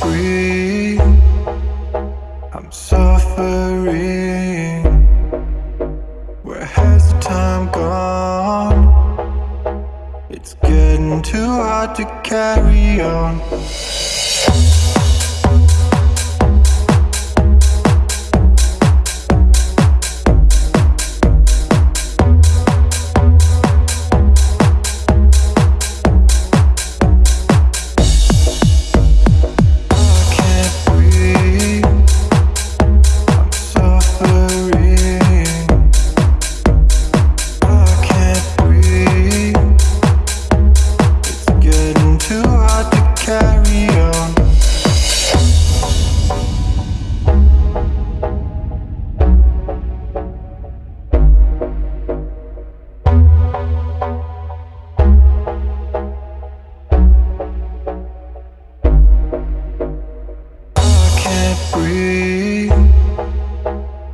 breathe. I'm suffering. Where has the time gone? It's getting too hard to carry on. Can't breathe.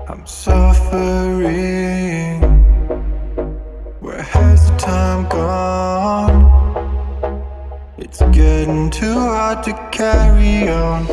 I'm suffering. Where has the time gone? It's getting too hard to carry on.